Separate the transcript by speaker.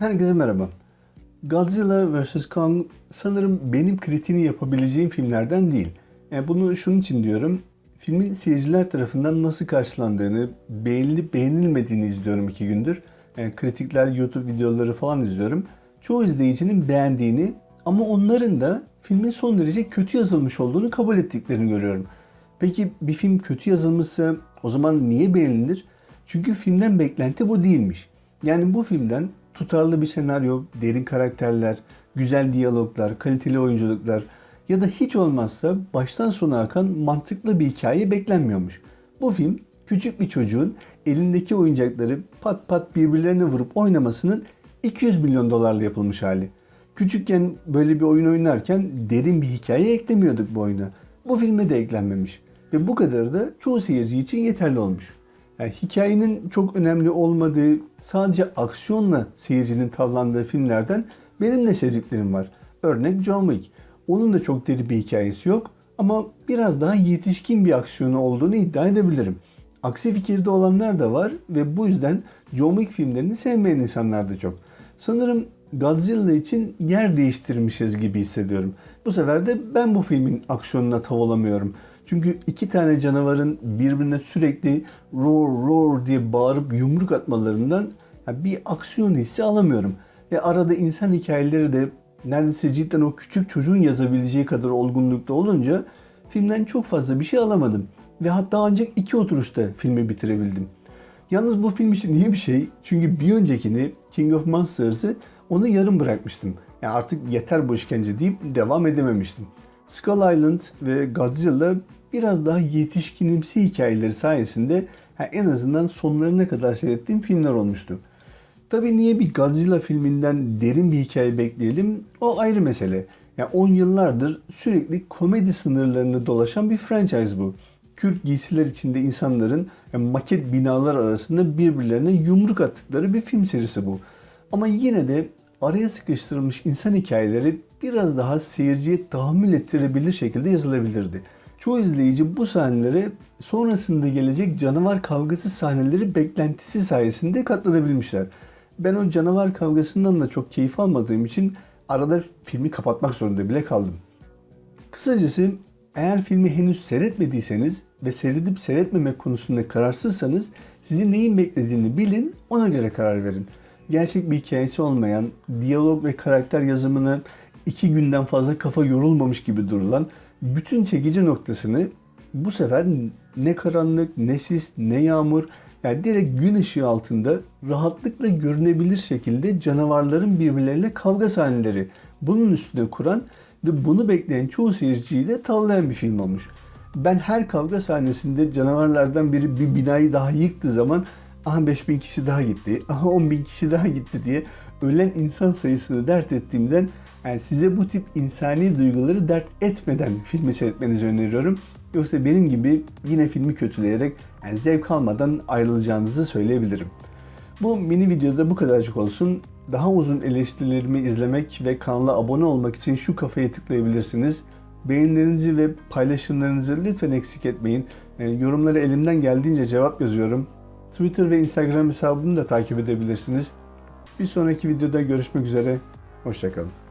Speaker 1: Herkese merhaba. Godzilla vs. Kong sanırım benim kritiğini yapabileceğim filmlerden değil. Yani bunu şunun için diyorum. Filmin seyirciler tarafından nasıl karşılandığını, beğenilip beğenilmediğini izliyorum iki gündür. Yani kritikler, YouTube videoları falan izliyorum. Çoğu izleyicinin beğendiğini ama onların da filmin son derece kötü yazılmış olduğunu kabul ettiklerini görüyorum. Peki bir film kötü yazılmışsa o zaman niye beğenilir? Çünkü filmden beklenti bu değilmiş. Yani bu filmden tutarlı bir senaryo, derin karakterler, güzel diyaloglar, kaliteli oyunculuklar ya da hiç olmazsa baştan sona akan mantıklı bir hikaye beklenmiyormuş. Bu film küçük bir çocuğun elindeki oyuncakları pat pat birbirlerine vurup oynamasının 200 milyon dolarla yapılmış hali. Küçükken böyle bir oyun oynarken derin bir hikaye eklemiyorduk bu oyuna. Bu filme de eklenmemiş. Ve bu kadar da çoğu seyirci için yeterli olmuş. Yani hikayenin çok önemli olmadığı, sadece aksiyonla seyircinin tavlandığı filmlerden benim de sevdiklerim var. Örnek John Wick. Onun da çok derin bir hikayesi yok ama biraz daha yetişkin bir aksiyonu olduğunu iddia edebilirim. Aksi fikirde olanlar da var ve bu yüzden John Wick filmlerini sevmeyen insanlar da çok. Sanırım Godzilla için yer değiştirmişiz gibi hissediyorum. Bu sefer de ben bu filmin aksiyonuna tav olamıyorum. Çünkü iki tane canavarın birbirine sürekli roar roar diye bağırıp yumruk atmalarından bir aksiyon hissi alamıyorum. Ve arada insan hikayeleri de neredeyse cidden o küçük çocuğun yazabileceği kadar olgunlukta olunca filmden çok fazla bir şey alamadım. Ve hatta ancak iki oturuşta filmi bitirebildim. Yalnız bu film için iyi bir şey. Çünkü bir öncekini King of Monsters'ı onu yarım bırakmıştım. Yani artık yeter bu işkence deyip devam edememiştim. Skull Island ve Godzilla biraz daha yetişkinimsi hikayeleri sayesinde en azından sonlarına kadar seyrettiğim filmler olmuştu. Tabii niye bir Godzilla filminden derin bir hikaye bekleyelim o ayrı mesele. Yani 10 yıllardır sürekli komedi sınırlarını dolaşan bir franchise bu. Kürk giysiler içinde insanların yani maket binalar arasında birbirlerine yumruk attıkları bir film serisi bu. Ama yine de araya sıkıştırılmış insan hikayeleri biraz daha seyirciye tahammül ettirebilir şekilde yazılabilirdi. Çoğu izleyici bu sahneleri sonrasında gelecek canavar kavgası sahneleri beklentisi sayesinde katlanabilmişler. Ben o canavar kavgasından da çok keyif almadığım için arada filmi kapatmak zorunda bile kaldım. Kısacası eğer filmi henüz seyretmediyseniz ve seyredip seyretmemek konusunda kararsızsanız sizi neyin beklediğini bilin ona göre karar verin. Gerçek bir hikayesi olmayan, diyalog ve karakter yazımını iki günden fazla kafa yorulmamış gibi durulan bütün çekici noktasını bu sefer ne karanlık, ne sis, ne yağmur yani direkt gün ışığı altında rahatlıkla görünebilir şekilde canavarların birbirleriyle kavga sahneleri bunun üstüne kuran ve bunu bekleyen çoğu seyirciyi de tavlayan bir film olmuş. Ben her kavga sahnesinde canavarlardan biri bir binayı daha yıktığı zaman aha 5000 kişi daha gitti, aha 10 bin kişi daha gitti diye ölen insan sayısını dert ettiğimden yani size bu tip insani duyguları dert etmeden filmi seyretmenizi öneriyorum. Yoksa benim gibi yine filmi kötüleyerek yani zevk almadan ayrılacağınızı söyleyebilirim. Bu mini videoda bu kadarcık olsun. Daha uzun eleştirilerimi izlemek ve kanala abone olmak için şu kafaya tıklayabilirsiniz. Beğenilerinizi ve paylaşımlarınızı lütfen eksik etmeyin. Yani yorumları elimden geldiğince cevap yazıyorum. Twitter ve Instagram hesabımı da takip edebilirsiniz. Bir sonraki videoda görüşmek üzere. Hoşçakalın.